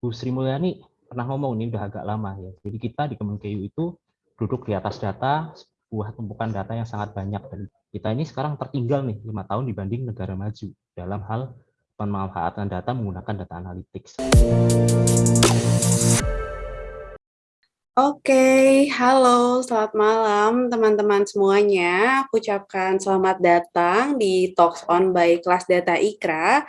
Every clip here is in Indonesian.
Bu Sri Mulyani pernah ngomong ini udah agak lama ya. Jadi kita di Kemenkeu itu duduk di atas data, sebuah tumpukan data yang sangat banyak. Dan kita ini sekarang tertinggal nih lima tahun dibanding negara maju dalam hal pemanfaatan data menggunakan data analytics. Oke, halo, selamat malam teman-teman semuanya. Aku ucapkan selamat datang di Talks On by Kelas Data Ikra.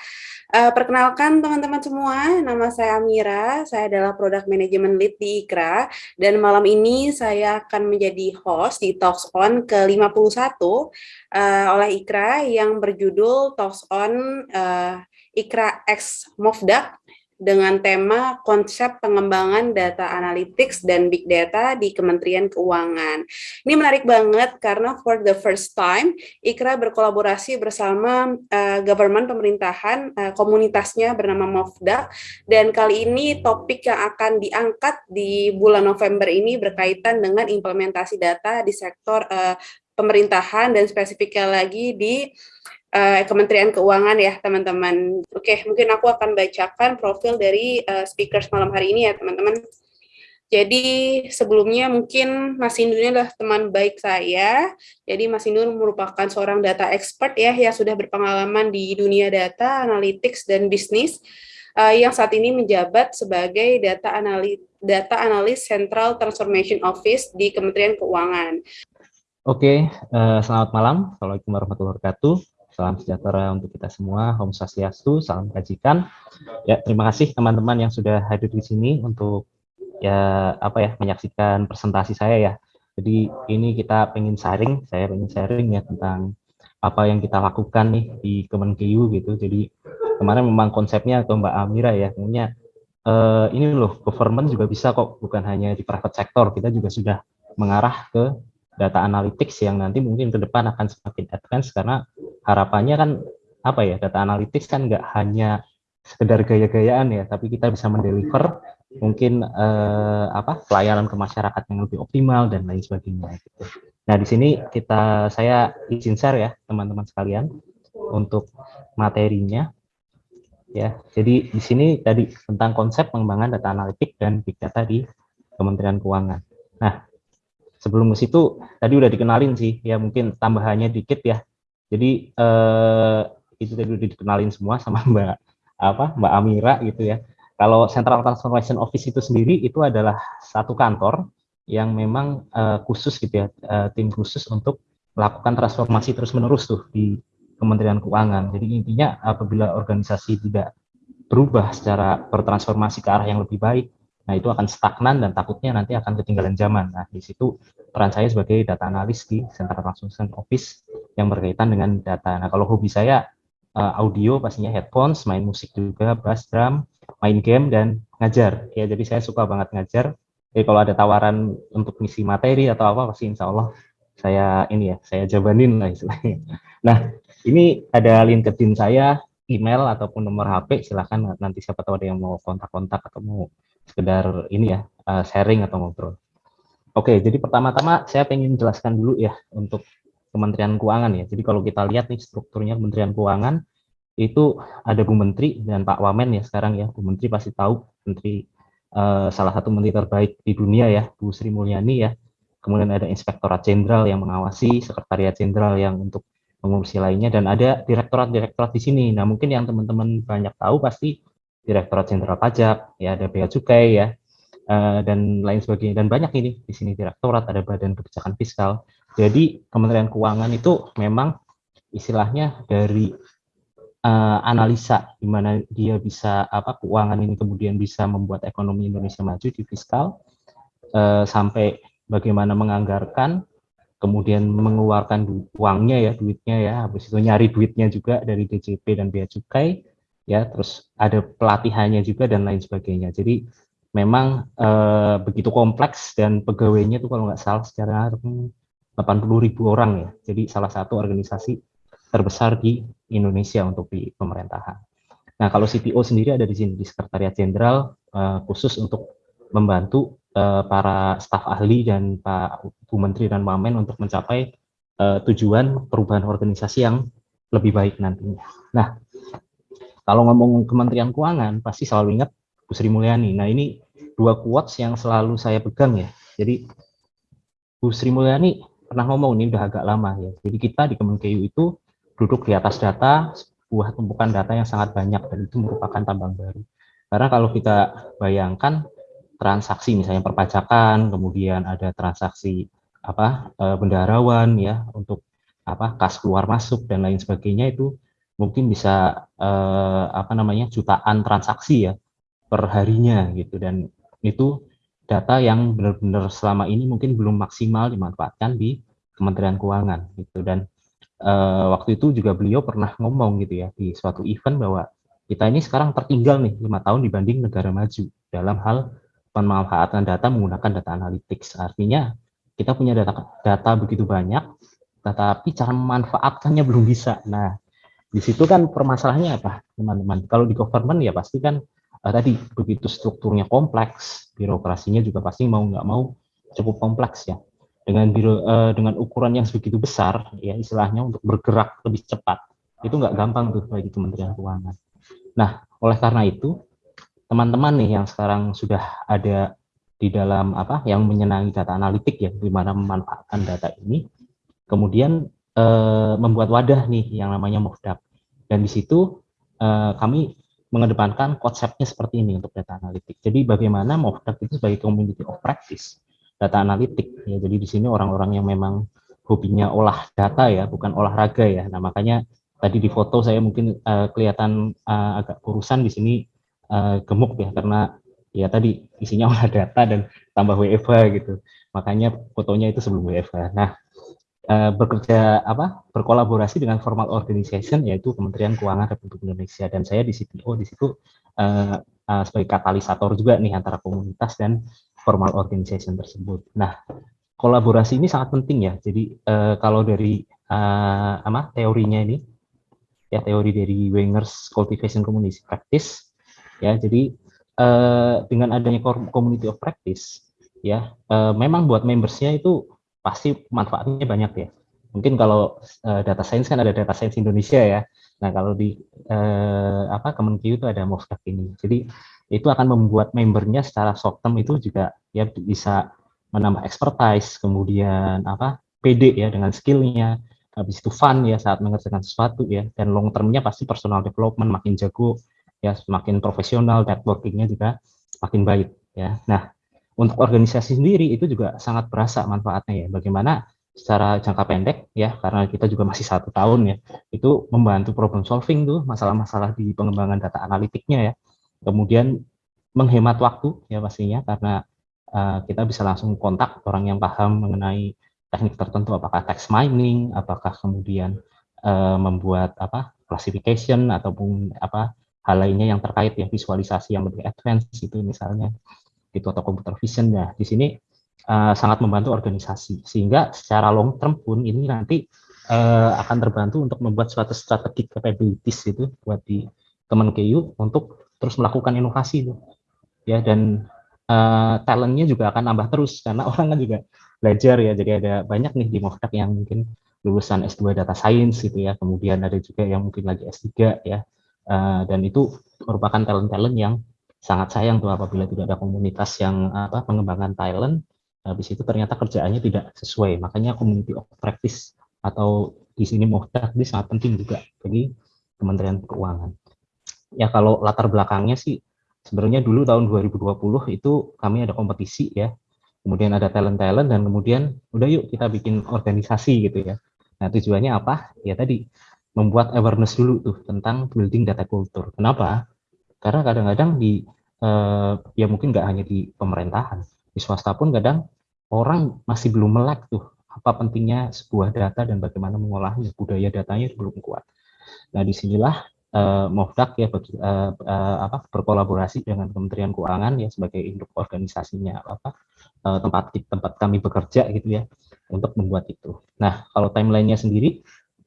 Uh, perkenalkan teman-teman semua, nama saya Amira, saya adalah Product Management Lead di Ikra, dan malam ini saya akan menjadi host di Talks On ke-51 uh, oleh Ikra yang berjudul Talks On uh, Ikra X Movdak dengan tema konsep pengembangan data analytics dan big data di Kementerian Keuangan. Ini menarik banget karena for the first time Ikra berkolaborasi bersama uh, government pemerintahan uh, komunitasnya bernama Mofda dan kali ini topik yang akan diangkat di bulan November ini berkaitan dengan implementasi data di sektor uh, pemerintahan dan spesifiknya lagi di uh, Kementerian Keuangan ya teman-teman. Oke, mungkin aku akan bacakan profil dari uh, speakers malam hari ini ya teman-teman. Jadi sebelumnya mungkin Mas Indu ini adalah teman baik saya. Jadi Mas Indu merupakan seorang data expert ya yang sudah berpengalaman di dunia data, analytics, dan bisnis uh, yang saat ini menjabat sebagai data analis data analis Central Transformation Office di Kementerian Keuangan. Oke, uh, selamat malam. Assalamualaikum warahmatullahi wabarakatuh. Salam sejahtera untuk kita semua. Om Swastiastu, salam kajikan. Ya, terima kasih teman-teman yang sudah hadir di sini untuk ya apa ya menyaksikan presentasi saya ya. Jadi ini kita pengen sharing, saya pengen sharing ya tentang apa yang kita lakukan nih di Kemenkeu gitu. Jadi kemarin memang konsepnya ke Mbak Amira ya, punya eh, ini loh government juga bisa kok, bukan hanya di private sector, kita juga sudah mengarah ke data analytics yang nanti mungkin ke depan akan semakin advance karena harapannya kan apa ya data analytics kan nggak hanya sekedar gaya-gayaan ya tapi kita bisa mendeliver mungkin eh, apa pelayanan ke masyarakat yang lebih optimal dan lain sebagainya gitu. Nah di sini kita saya izin share ya teman-teman sekalian untuk materinya ya. Jadi di sini tadi tentang konsep pengembangan data analitik dan big data di Kementerian Keuangan. Nah sebelum ke situ tadi udah dikenalin sih. Ya mungkin tambahannya dikit ya. Jadi eh, itu tadi udah dikenalin semua sama Mbak apa Mbak Amira gitu ya. Kalau Central Transformation Office itu sendiri itu adalah satu kantor yang memang eh, khusus gitu ya eh, tim khusus untuk melakukan transformasi terus menerus tuh di Kementerian Keuangan. Jadi intinya apabila organisasi tidak berubah secara bertransformasi ke arah yang lebih baik Nah, itu akan stagnan dan takutnya nanti akan ketinggalan zaman. Nah, di situ peran saya sebagai data analis di Central Transformation Office yang berkaitan dengan data. Nah, kalau hobi saya uh, audio pastinya headphones, main musik juga, bass drum, main game dan ngajar. Ya, jadi saya suka banget ngajar. Jadi kalau ada tawaran untuk misi materi atau apa pasti insya Allah saya ini ya, saya jabanin lah istilahnya. Nah, ini ada LinkedIn saya, email ataupun nomor HP, silahkan nanti siapa tahu ada yang mau kontak-kontak atau mau sekedar ini ya uh, sharing atau ngobrol. Oke, jadi pertama-tama saya pengen jelaskan dulu ya untuk Kementerian Keuangan ya. Jadi kalau kita lihat nih strukturnya Kementerian Keuangan itu ada Bu Menteri dan Pak Wamen ya sekarang ya. Bu Menteri pasti tahu Menteri uh, salah satu menteri terbaik di dunia ya, Bu Sri Mulyani ya. Kemudian ada Inspektorat Jenderal yang mengawasi, Sekretariat Jenderal yang untuk mengurusi lainnya dan ada direktorat-direktorat di sini. Nah, mungkin yang teman-teman banyak tahu pasti Direktorat Jenderal Pajak, ya ada Bea Cukai ya, uh, dan lain sebagainya. Dan banyak ini di sini direktorat ada Badan Kebijakan Fiskal. Jadi Kementerian Keuangan itu memang istilahnya dari uh, analisa di mana dia bisa apa keuangan ini kemudian bisa membuat ekonomi Indonesia maju di fiskal uh, sampai bagaimana menganggarkan kemudian mengeluarkan uangnya ya duitnya ya. Habis itu nyari duitnya juga dari DJP dan bea cukai ya terus ada pelatihannya juga dan lain sebagainya. Jadi memang eh, begitu kompleks dan pegawainya itu kalau nggak salah secara 80 ribu orang ya. Jadi salah satu organisasi terbesar di Indonesia untuk di pemerintahan. Nah kalau CTO sendiri ada di sini di Sekretariat Jenderal eh, khusus untuk membantu eh, para staf ahli dan Pak Bu Menteri dan Wamen untuk mencapai tujuan perubahan organisasi yang lebih baik nantinya. Nah kalau ngomong Kementerian Keuangan pasti selalu ingat Bu Sri Mulyani. Nah ini dua quotes yang selalu saya pegang ya. Jadi Bu Sri Mulyani pernah ngomong ini udah agak lama ya. Jadi kita di Kemenkeu itu duduk di atas data, sebuah tumpukan data yang sangat banyak dan itu merupakan tambang baru. Karena kalau kita bayangkan transaksi misalnya perpajakan, kemudian ada transaksi apa e, bendaharawan ya untuk apa kas keluar masuk dan lain sebagainya itu mungkin bisa eh, apa namanya jutaan transaksi ya per harinya gitu. Dan itu data yang benar-benar selama ini mungkin belum maksimal dimanfaatkan di Kementerian Keuangan gitu. Dan eh, waktu itu juga beliau pernah ngomong gitu ya di suatu event bahwa kita ini sekarang tertinggal nih lima tahun dibanding negara maju dalam hal pemanfaatan data menggunakan data analytics. Artinya kita punya data data begitu banyak tetapi cara memanfaatkannya belum bisa. Nah, di situ kan permasalahannya apa, teman-teman? Kalau di government ya pasti kan uh, tadi begitu strukturnya kompleks, birokrasinya juga pasti mau nggak mau cukup kompleks ya. Dengan biro, uh, dengan ukuran yang sebegitu besar, ya istilahnya untuk bergerak lebih cepat, itu nggak gampang tuh bagi Kementerian Keuangan. Nah, oleh karena itu, teman-teman nih yang sekarang sudah ada di dalam apa yang menyenangi data analitik ya, di mana memanfaatkan data ini, kemudian uh, membuat wadah nih yang namanya Movdak. Dan di situ uh, kami mengedepankan konsepnya seperti ini untuk data analitik. Jadi bagaimana Movdak itu sebagai community of practice data analitik. Ya, jadi di sini orang-orang yang memang hobinya olah data ya, bukan olahraga ya. Nah makanya tadi di foto saya mungkin uh, kelihatan uh, agak kurusan di sini uh, gemuk ya karena ya tadi isinya olah data dan tambah WFH gitu. Makanya fotonya itu sebelum WFH. Nah, uh, bekerja apa berkolaborasi dengan formal organization yaitu Kementerian Keuangan Republik Indonesia dan saya di CTO di situ uh, uh, sebagai katalisator juga nih antara komunitas dan formal organization tersebut. Nah, kolaborasi ini sangat penting ya. Jadi uh, kalau dari uh, apa teorinya ini ya teori dari Wenger's Cultivation Community Practice ya. Jadi uh, dengan adanya community of practice ya uh, memang buat membersnya itu pasti manfaatnya banyak ya. Mungkin kalau uh, data science kan ada data science Indonesia ya. Nah kalau di uh, apa Kemenkeu itu ada Mosdak ini. Jadi itu akan membuat membernya secara short term itu juga ya bisa menambah expertise, kemudian apa PD ya dengan skillnya, habis itu fun ya saat mengerjakan sesuatu ya, dan long termnya pasti personal development makin jago ya, semakin profesional, networkingnya juga makin baik ya. Nah untuk organisasi sendiri itu juga sangat berasa manfaatnya ya. Bagaimana secara jangka pendek ya, karena kita juga masih satu tahun ya, itu membantu problem solving tuh masalah-masalah di pengembangan data analitiknya ya. Kemudian menghemat waktu ya pastinya karena uh, kita bisa langsung kontak orang yang paham mengenai teknik tertentu, apakah text mining, apakah kemudian uh, membuat apa classification ataupun apa hal lainnya yang terkait ya visualisasi yang lebih advance itu misalnya gitu atau computer vision ya. Di sini uh, sangat membantu organisasi. Sehingga secara long term pun ini nanti uh, akan terbantu untuk membuat suatu strategi capabilities itu buat di Kemenkeu untuk terus melakukan inovasi itu ya dan uh, talentnya juga akan nambah terus karena orang kan juga belajar ya. Jadi ada banyak nih di Movdak yang mungkin lulusan S2 data science gitu ya. Kemudian ada juga yang mungkin lagi S3 ya. Uh, dan itu merupakan talent-talent yang sangat sayang tuh apabila tidak ada komunitas yang apa pengembangan talent. Habis itu ternyata kerjaannya tidak sesuai. Makanya community of practice atau di sini Mohda ini sangat penting juga bagi Kementerian Keuangan. Ya kalau latar belakangnya sih sebenarnya dulu tahun 2020 itu kami ada kompetisi ya. Kemudian ada talent-talent dan kemudian udah yuk kita bikin organisasi gitu ya. Nah tujuannya apa? Ya tadi membuat awareness dulu tuh tentang building data culture. Kenapa karena kadang-kadang di eh, ya mungkin nggak hanya di pemerintahan, di swasta pun kadang orang masih belum melek tuh apa pentingnya sebuah data dan bagaimana mengolahnya, budaya datanya belum kuat. Nah di sinilah uh, Movdak ya bagi, uh, uh, apa, berkolaborasi dengan Kementerian Keuangan ya sebagai induk organisasinya apa uh, tempat tempat kami bekerja gitu ya untuk membuat itu. Nah kalau timelinenya sendiri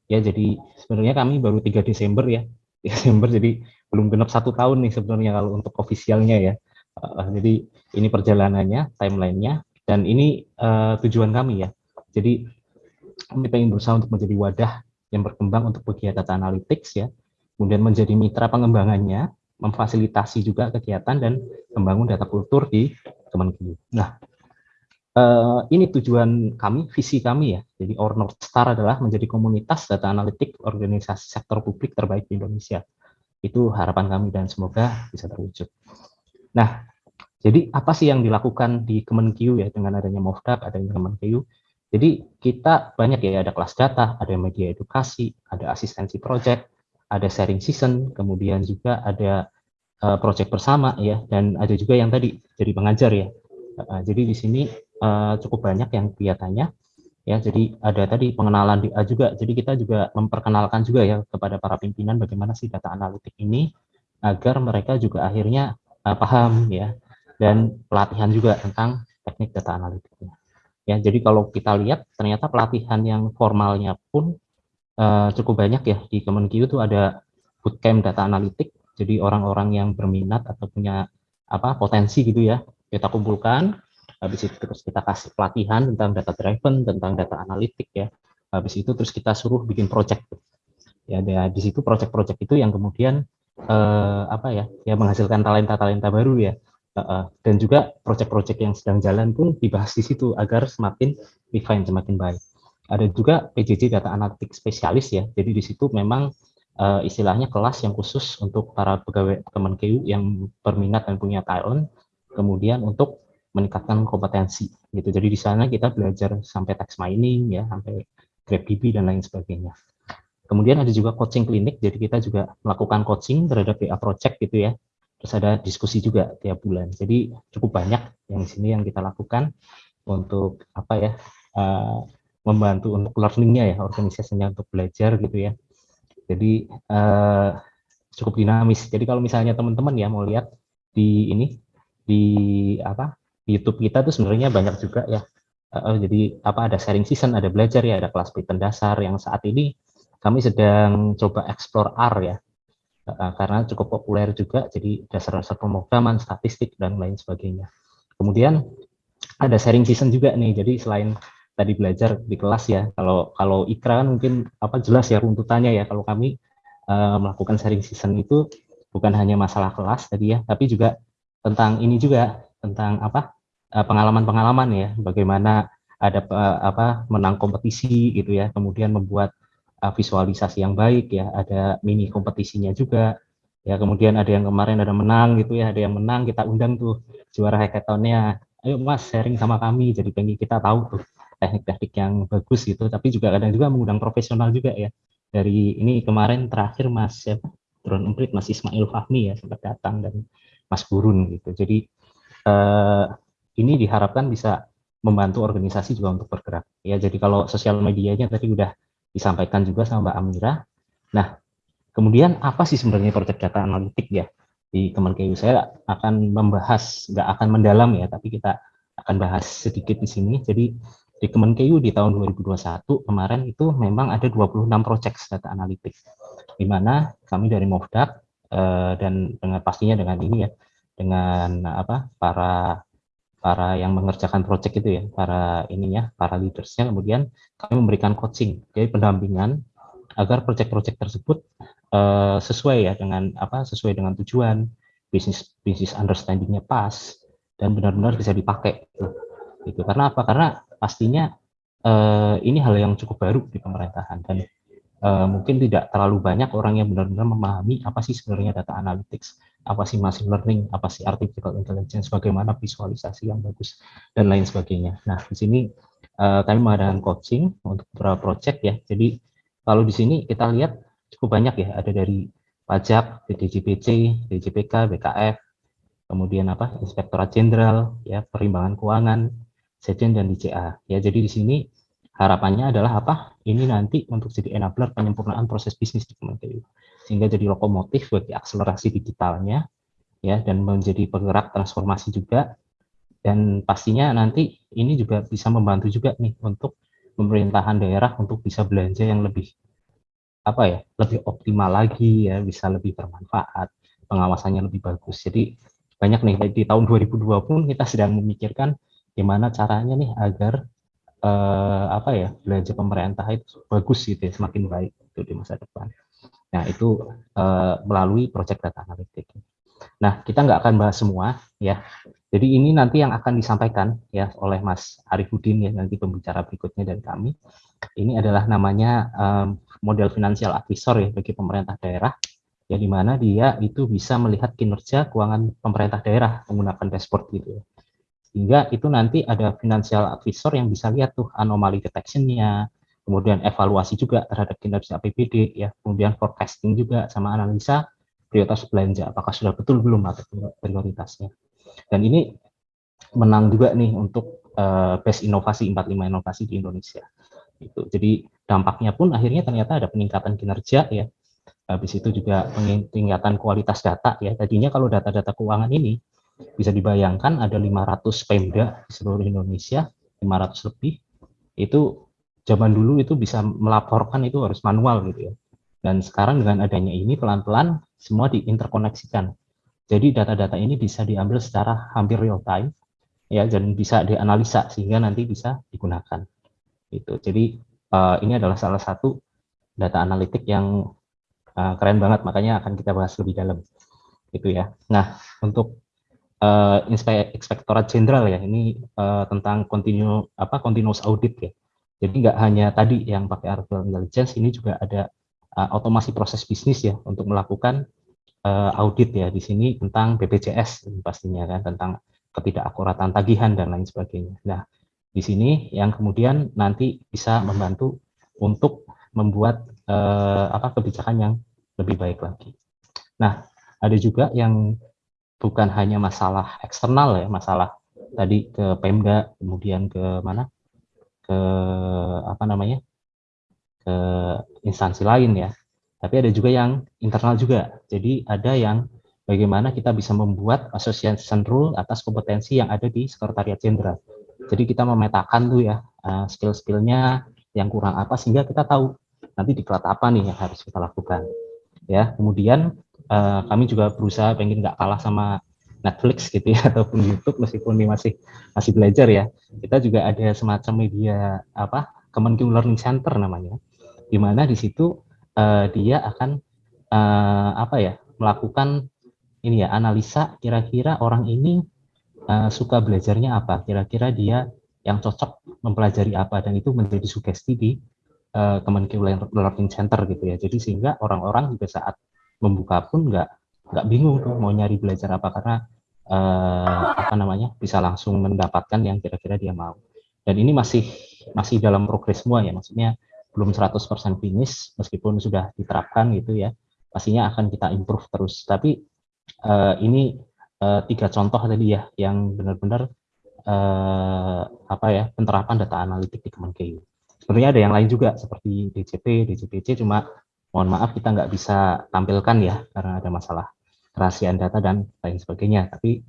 ya jadi sebenarnya kami baru 3 Desember ya Desember jadi belum genap satu tahun nih sebenarnya kalau untuk ofisialnya ya. Uh, jadi ini perjalanannya, timelinenya, dan ini uh, tujuan kami ya. Jadi kami ingin berusaha untuk menjadi wadah yang berkembang untuk bagian data analytics ya, kemudian menjadi mitra pengembangannya memfasilitasi juga kegiatan dan membangun data kultur di Kemenkeu. Nah, uh, ini tujuan kami, visi kami ya. Jadi Our North Star adalah menjadi komunitas data analitik organisasi sektor publik terbaik di Indonesia. Itu harapan kami dan semoga bisa terwujud. Nah, jadi apa sih yang dilakukan di Kemenkeu ya dengan adanya Movdak, adanya Kemenkeu? Jadi kita banyak ya ada kelas data, ada media edukasi, ada asistensi project, ada sharing season, kemudian juga ada uh, project bersama ya, dan ada juga yang tadi jadi pengajar ya. Uh, jadi di sini uh, cukup banyak yang kelihatannya ya. Jadi ada tadi pengenalan di A juga. Jadi kita juga memperkenalkan juga ya kepada para pimpinan bagaimana sih data analitik ini agar mereka juga akhirnya uh, paham ya dan pelatihan juga tentang teknik data analitiknya. Ya, jadi kalau kita lihat ternyata pelatihan yang formalnya pun uh, cukup banyak ya di Kemenkeu itu ada bootcamp data analitik. Jadi orang-orang yang berminat atau punya apa potensi gitu ya kita kumpulkan. Habis itu terus kita kasih pelatihan tentang data driven, tentang data analitik ya. Habis itu terus kita suruh bikin project. Ya, di situ project-project itu yang kemudian uh, apa ya, ya menghasilkan talenta-talenta baru ya dan juga proyek-proyek yang sedang jalan pun dibahas di situ agar semakin refine, semakin baik. Ada juga PJJ Data Analitik Spesialis ya, jadi di situ memang uh, istilahnya kelas yang khusus untuk para pegawai Kemenkeu yang berminat dan punya talent, kemudian untuk meningkatkan kompetensi gitu. Jadi di sana kita belajar sampai text mining ya, sampai GraphDB dan lain sebagainya. Kemudian ada juga coaching klinik, jadi kita juga melakukan coaching terhadap PA project gitu ya, terus ada diskusi juga tiap bulan. Jadi cukup banyak yang di sini yang kita lakukan untuk apa ya uh, membantu untuk learningnya ya organisasinya untuk belajar gitu ya. Jadi uh, cukup dinamis. Jadi kalau misalnya teman-teman ya mau lihat di ini di apa YouTube kita tuh sebenarnya banyak juga ya. Uh, jadi apa ada sharing season, ada belajar ya, ada kelas Python dasar yang saat ini kami sedang coba explore R ya karena cukup populer juga, jadi dasar-dasar pemrograman, statistik, dan lain sebagainya. Kemudian ada sharing season juga nih, jadi selain tadi belajar di kelas ya, kalau kalau Ikra kan mungkin apa jelas ya runtutannya ya, kalau kami uh, melakukan sharing season itu bukan hanya masalah kelas tadi ya, tapi juga tentang ini juga, tentang apa pengalaman-pengalaman ya, bagaimana ada uh, apa menang kompetisi gitu ya, kemudian membuat uh, visualisasi yang baik ya, ada mini kompetisinya juga. Ya, kemudian ada yang kemarin ada menang gitu ya, ada yang menang kita undang tuh juara hackathonnya. Ayo Mas sharing sama kami. Jadi pengen kita tahu tuh teknik-teknik yang bagus gitu, tapi juga kadang juga mengundang profesional juga ya. Dari ini kemarin terakhir Mas ya, Drone Emprit Mas Ismail Fahmi ya sempat datang dan Mas Burun gitu. Jadi eh, ini diharapkan bisa membantu organisasi juga untuk bergerak. Ya, jadi kalau sosial medianya tadi udah disampaikan juga sama Mbak Amira. Nah, kemudian apa sih sebenarnya proyek data analitik ya di Kemenkeu? Saya akan membahas, nggak akan mendalam ya, tapi kita akan bahas sedikit di sini. Jadi di Kemenkeu di tahun 2021 kemarin itu memang ada 26 proyek data analitik, di mana kami dari Movdak eh, dan dengan pastinya dengan ini ya, dengan apa para para yang mengerjakan proyek itu ya, para ininya, para leadersnya, kemudian kami memberikan coaching, jadi pendampingan agar proyek-proyek tersebut uh, sesuai ya dengan apa, sesuai dengan tujuan, bisnis bisnis understandingnya pas dan benar-benar bisa dipakai. Gitu. Itu karena apa? Karena pastinya uh, ini hal yang cukup baru di pemerintahan dan uh, mungkin tidak terlalu banyak orang yang benar-benar memahami apa sih sebenarnya data analytics apa sih machine learning, apa sih artificial intelligence, bagaimana visualisasi yang bagus, dan lain sebagainya. Nah, di sini uh, kami mengadakan coaching untuk beberapa project ya. Jadi kalau di sini kita lihat cukup banyak ya, ada dari pajak, DJPC, DJPK, BKF, kemudian apa, Inspektorat Jenderal, ya, perimbangan keuangan, Sejen dan DCA. Ya, jadi di sini harapannya adalah apa? Ini nanti untuk jadi enabler penyempurnaan proses bisnis di Kementerian sehingga jadi lokomotif bagi akselerasi digitalnya ya dan menjadi penggerak transformasi juga. Dan pastinya nanti ini juga bisa membantu juga nih untuk pemerintahan daerah untuk bisa belanja yang lebih apa ya lebih optimal lagi ya bisa lebih bermanfaat pengawasannya lebih bagus. Jadi banyak nih di tahun 2020 pun kita sedang memikirkan gimana caranya nih agar eh, apa ya belanja pemerintah itu bagus gitu ya semakin baik itu di masa depan Nah, itu uh, melalui project data analytics. Nah, kita nggak akan bahas semua ya. Jadi ini nanti yang akan disampaikan ya oleh Mas Arifudin ya nanti pembicara berikutnya dari kami. Ini adalah namanya um, model finansial advisor ya bagi pemerintah daerah ya di mana dia itu bisa melihat kinerja keuangan pemerintah daerah menggunakan dashboard gitu ya. Sehingga itu nanti ada financial advisor yang bisa lihat tuh anomali detection-nya, kemudian evaluasi juga terhadap kinerja APBD ya, kemudian forecasting juga sama analisa prioritas belanja apakah sudah betul belum atau prioritasnya. Dan ini menang juga nih untuk uh, best inovasi 45 inovasi di Indonesia. Itu. Jadi dampaknya pun akhirnya ternyata ada peningkatan kinerja ya. Habis itu juga peningkatan kualitas data ya. Tadinya kalau data-data keuangan ini bisa dibayangkan ada 500 Pemda di seluruh Indonesia, 500 lebih. Itu zaman dulu itu bisa melaporkan itu harus manual gitu ya. Dan sekarang dengan adanya ini pelan-pelan semua diinterkoneksikan jadi data-data ini bisa diambil secara hampir real time ya dan bisa dianalisa sehingga nanti bisa digunakan. Itu. Jadi uh, ini adalah salah satu data analitik yang uh, keren banget makanya akan kita bahas lebih dalam. Itu ya. Nah, untuk uh, Inspektorat Jenderal ya ini uh, tentang continue apa continuous audit ya. Jadi nggak hanya tadi yang pakai artificial intelligence, ini juga ada uh, otomasi proses bisnis ya untuk melakukan uh, audit ya di sini tentang BPJS pastinya kan tentang ketidakakuratan tagihan dan lain sebagainya. Nah, di sini yang kemudian nanti bisa membantu untuk membuat uh, apa kebijakan yang lebih baik lagi. Nah, ada juga yang bukan hanya masalah eksternal ya, masalah tadi ke Pemda, kemudian ke mana? Ke apa namanya? ke instansi lain ya tapi ada juga yang internal juga. Jadi ada yang bagaimana kita bisa membuat association rule atas kompetensi yang ada di sekretariat jenderal. Jadi kita memetakan tuh ya uh, skill-skillnya yang kurang apa sehingga kita tahu nanti diklat apa nih yang harus kita lakukan. Ya, kemudian uh, kami juga berusaha pengen nggak kalah sama Netflix gitu ya ataupun YouTube meskipun ini masih masih belajar ya. Kita juga ada semacam media apa Kemenku Learning Center namanya, di mana di situ uh, dia akan uh, apa ya melakukan ini ya analisa kira-kira orang ini uh, suka belajarnya apa. Kira-kira dia yang cocok mempelajari apa dan itu menjadi sugesti di uh, Kemenkeu Learning Center gitu ya. Jadi sehingga orang-orang juga saat membuka pun nggak nggak bingung tuh mau nyari belajar apa. Karena uh, apa namanya bisa langsung mendapatkan yang kira-kira dia mau. Dan ini masih masih dalam progres semua ya maksudnya belum 100% finish meskipun sudah diterapkan gitu ya pastinya akan kita improve terus. Tapi uh, ini uh, tiga contoh tadi ya yang benar-benar uh, apa ya penerapan data analitik di Kemenkeu. Sebenarnya ada yang lain juga seperti DCP DCPC cuma mohon maaf kita nggak bisa tampilkan ya karena ada masalah kerahasiaan data dan lain sebagainya tapi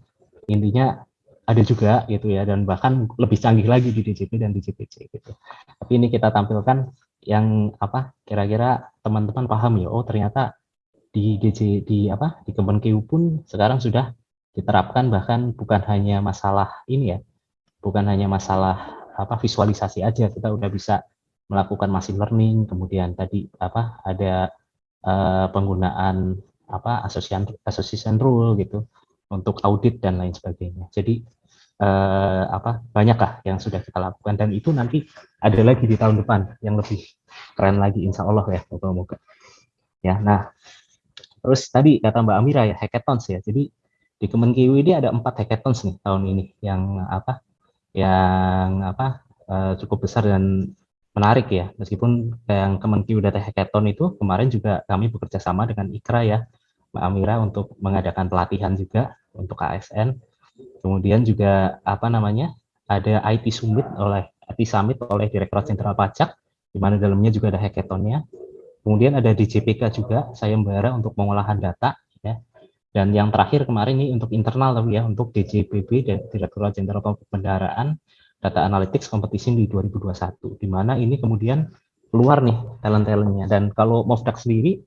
intinya ada juga gitu ya dan bahkan lebih canggih lagi di DCP dan DCPC gitu. Tapi ini kita tampilkan yang apa kira-kira teman-teman paham ya oh ternyata di DJ di apa di Kemenkeu pun sekarang sudah diterapkan bahkan bukan hanya masalah ini ya bukan hanya masalah apa visualisasi aja kita udah bisa melakukan machine learning kemudian tadi apa ada uh, penggunaan apa association association rule gitu untuk audit dan lain sebagainya. Jadi uh, apa banyakkah yang sudah kita lakukan. Dan itu nanti ada lagi di tahun depan yang lebih keren lagi insya Allah ya moga-moga. Ya nah terus tadi kata Mbak Amira ya hackathons ya. Jadi di Kemenkeu ini ada empat hackathons nih tahun ini yang apa yang apa uh, cukup besar dan menarik ya. Meskipun yang Kemenkeu Data Hackathon itu kemarin juga kami bekerja sama dengan Ikra ya Mbak Amira untuk mengadakan pelatihan juga untuk ASN Kemudian juga apa namanya ada IT Summit oleh IT Summit oleh Direktorat Jenderal Pajak, di mana dalamnya juga ada hackathonnya. Kemudian ada DJPK juga, saya sayembara untuk pengolahan data, ya. Dan yang terakhir kemarin ini untuk internal tapi ya, untuk DJPB dan Direktorat Jenderal Pembendaraan Data Analytics Competition di 2021, di mana ini kemudian keluar nih talent-talentnya. Dan kalau Mofdak sendiri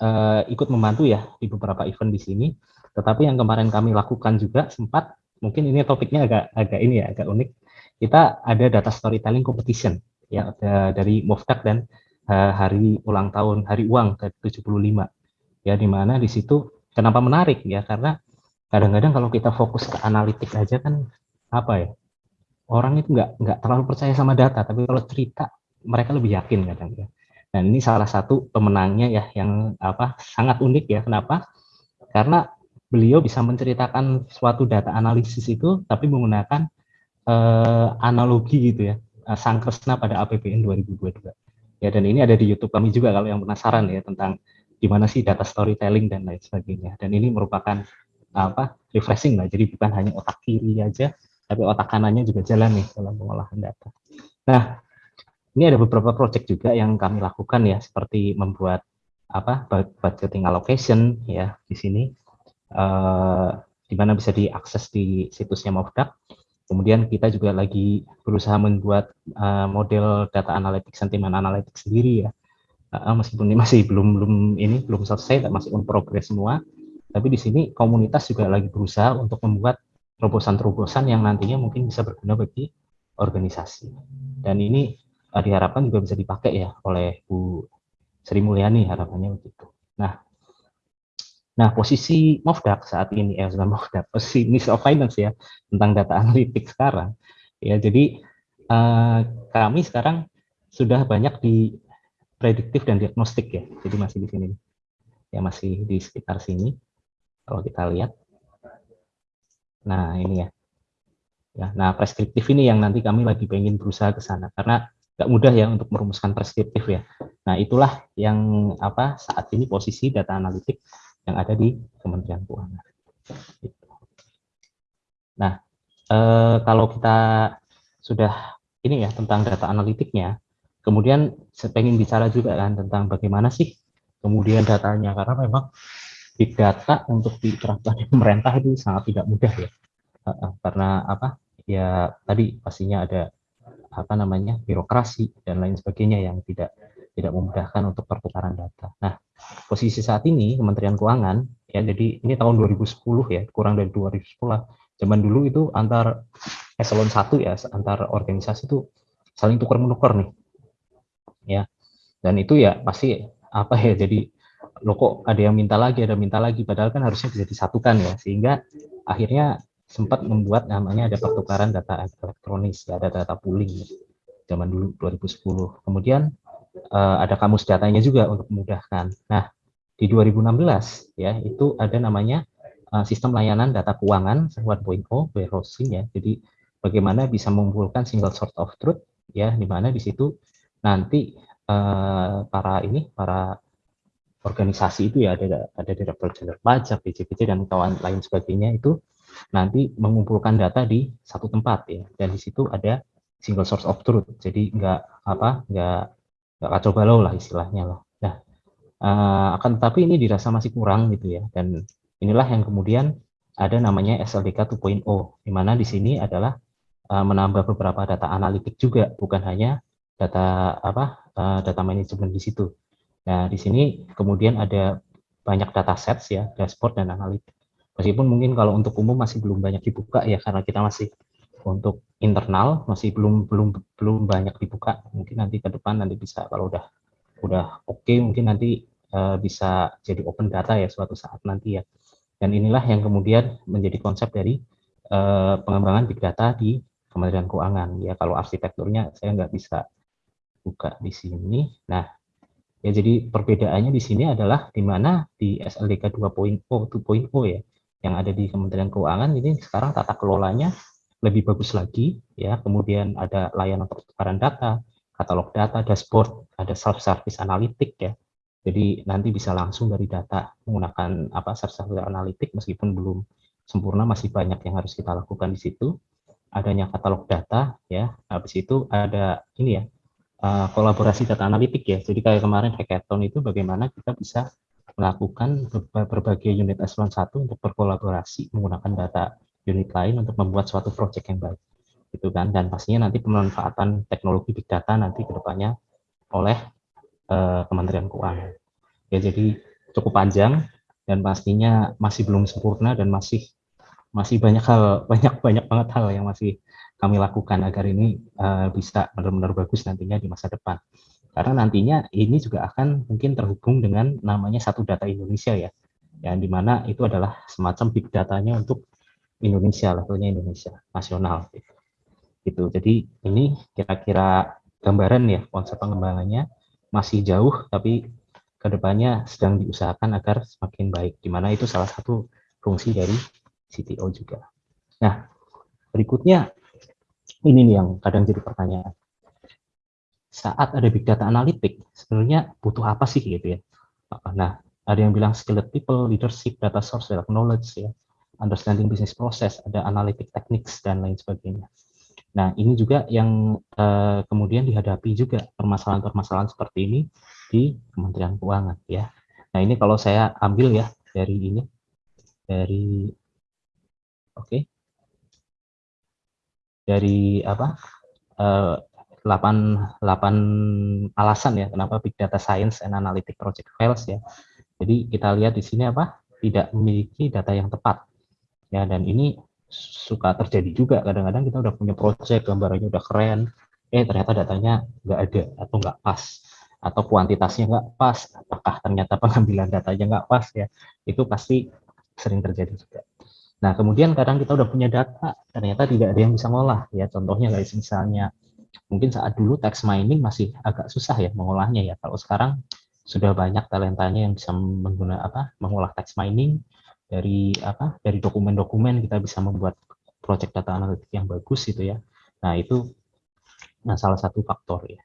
uh, ikut membantu ya di beberapa event di sini, tetapi yang kemarin kami lakukan juga sempat, mungkin ini topiknya agak agak ini ya, agak unik. Kita ada data storytelling competition ya dari Moftak dan hari ulang tahun hari uang ke 75 ya di mana di situ kenapa menarik ya karena kadang-kadang kalau kita fokus ke analitik aja kan apa ya orang itu nggak nggak terlalu percaya sama data tapi kalau cerita mereka lebih yakin kadang ya dan ini salah satu pemenangnya ya yang apa sangat unik ya. Kenapa? Karena beliau bisa menceritakan suatu data analisis itu tapi menggunakan eh, analogi gitu ya eh, sang kresna pada APBN 2022 ya dan ini ada di YouTube kami juga kalau yang penasaran ya tentang gimana sih data storytelling dan lain sebagainya. Dan ini merupakan apa refreshing lah. Jadi bukan hanya otak kiri aja tapi otak kanannya juga jalan nih dalam pengolahan data. Nah ini ada beberapa project juga yang kami lakukan ya seperti membuat apa budgeting allocation ya di sini. Uh, di mana bisa diakses di situsnya Movdak kemudian kita juga lagi berusaha membuat uh, model data analytics sentiment analytics sendiri ya. Uh, meskipun ini masih belum belum ini belum selesai masih on progress semua. Tapi di sini komunitas juga lagi berusaha untuk membuat terobosan-terobosan yang nantinya mungkin bisa berguna bagi organisasi. Dan ini uh, diharapkan juga bisa dipakai ya oleh Bu Sri Mulyani harapannya begitu. Nah, nah posisi Movdak saat ini ya sudah Movdak posisi of Finance ya tentang data analitik sekarang ya jadi uh, kami sekarang sudah banyak di prediktif dan diagnostik ya jadi masih di sini ya masih di sekitar sini kalau kita lihat. Nah, ini ya. ya. Nah, preskriptif ini yang nanti kami lagi pengen berusaha ke sana karena nggak mudah ya untuk merumuskan preskriptif ya. Nah, itulah yang apa saat ini posisi data analitik yang ada di Kementerian Keuangan. Gitu. Nah, eh, kalau kita sudah ini ya tentang data analitiknya, kemudian saya pengen bicara juga kan tentang bagaimana sih kemudian datanya karena memang big data untuk diterapkan di pemerintah itu sangat tidak mudah ya karena apa ya tadi pastinya ada apa namanya birokrasi dan lain sebagainya yang tidak tidak memudahkan untuk pertukaran data. Nah, posisi saat ini Kementerian Keuangan ya jadi ini tahun 2010 ya, kurang dari 2010. Zaman dulu itu antar eselon 1 ya, antar organisasi itu saling tukar menukar nih. Ya. Dan itu ya pasti apa ya jadi lo kok ada yang minta lagi, ada minta lagi, padahal kan harusnya bisa disatukan ya, sehingga akhirnya sempat membuat namanya ada pertukaran data elektronis, ya, ada data pooling zaman dulu 2010. Kemudian uh, ada kamus datanya juga untuk memudahkan. Nah, di 2016 ya itu ada namanya uh, sistem layanan data keuangan 1.0 warehousing ya. Jadi bagaimana bisa mengumpulkan single source of truth ya, di mana di situ nanti uh, para ini para organisasi itu ya ada ada direktur jenderal pajak, BCPC dan kawan lain sebagainya itu nanti mengumpulkan data di satu tempat ya. Dan di situ ada single source of truth. Jadi nggak apa nggak nggak kacau balau lah istilahnya lah. Nah uh, akan tetapi ini dirasa masih kurang gitu ya. Dan inilah yang kemudian ada namanya SLDK 2.0 di mana di sini adalah uh, menambah beberapa data analitik juga bukan hanya data apa uh, data manajemen di situ. Nah, di sini kemudian ada banyak data sets ya, dashboard dan analitik. Meskipun mungkin kalau untuk umum masih belum banyak dibuka ya karena kita masih untuk internal masih belum belum belum banyak dibuka. Mungkin nanti ke depan nanti bisa kalau udah udah oke okay, mungkin nanti uh, bisa jadi open data ya suatu saat nanti ya. Dan inilah yang kemudian menjadi konsep dari uh, pengembangan big data di Kementerian Keuangan. Ya kalau arsitekturnya saya nggak bisa buka di sini. Nah, Ya, jadi perbedaannya di sini adalah di mana di SLDK 2.0 2.0 ya yang ada di Kementerian Keuangan ini sekarang tata kelolanya lebih bagus lagi ya. Kemudian ada layanan pertukaran data, katalog data, dashboard, ada self service analitik ya. Jadi nanti bisa langsung dari data menggunakan apa self service analitik meskipun belum sempurna masih banyak yang harus kita lakukan di situ. Adanya katalog data ya. Habis itu ada ini ya uh, kolaborasi data analitik ya. Jadi kayak kemarin hackathon itu bagaimana kita bisa melakukan berbagai unit eselon 1 untuk berkolaborasi menggunakan data unit lain untuk membuat suatu project yang baik. Gitu kan. Dan pastinya nanti pemanfaatan teknologi big data nanti ke depannya oleh uh, Kementerian Keuangan. Ya jadi cukup panjang dan pastinya masih belum sempurna dan masih masih banyak hal banyak banyak banget hal yang masih kami lakukan agar ini uh, bisa benar-benar bagus nantinya di masa depan. Karena nantinya ini juga akan mungkin terhubung dengan namanya satu data Indonesia ya, yang di mana itu adalah semacam big datanya untuk Indonesia, levelnya Indonesia, nasional. Gitu. Jadi ini kira-kira gambaran ya konsep pengembangannya masih jauh, tapi ke depannya sedang diusahakan agar semakin baik, di mana itu salah satu fungsi dari CTO juga. Nah, berikutnya ini nih yang kadang jadi pertanyaan. Saat ada big data analitik, sebenarnya butuh apa sih gitu ya? Nah, ada yang bilang skilled people, leadership, data source, data knowledge, ya, understanding business process, ada analytic techniques dan lain sebagainya. Nah, ini juga yang uh, kemudian dihadapi juga permasalahan-permasalahan seperti ini di Kementerian Keuangan ya. Nah, ini kalau saya ambil ya dari ini dari oke. Okay, dari apa? Uh, 8, 8 alasan ya kenapa Big Data Science and Analytic Project fails ya. Jadi kita lihat di sini apa? Tidak memiliki data yang tepat. Ya, dan ini suka terjadi juga kadang-kadang kita udah punya project gambarannya udah keren eh ternyata datanya nggak ada atau nggak pas atau kuantitasnya nggak pas apakah ternyata pengambilan datanya nggak pas ya itu pasti sering terjadi juga nah kemudian kadang kita udah punya data ternyata tidak ada yang bisa ngolah ya contohnya guys misalnya mungkin saat dulu text mining masih agak susah ya mengolahnya ya kalau sekarang sudah banyak talentanya yang bisa menggunakan apa mengolah text mining dari apa dari dokumen-dokumen kita bisa membuat project data analitik yang bagus gitu ya. Nah, itu nah salah satu faktor ya.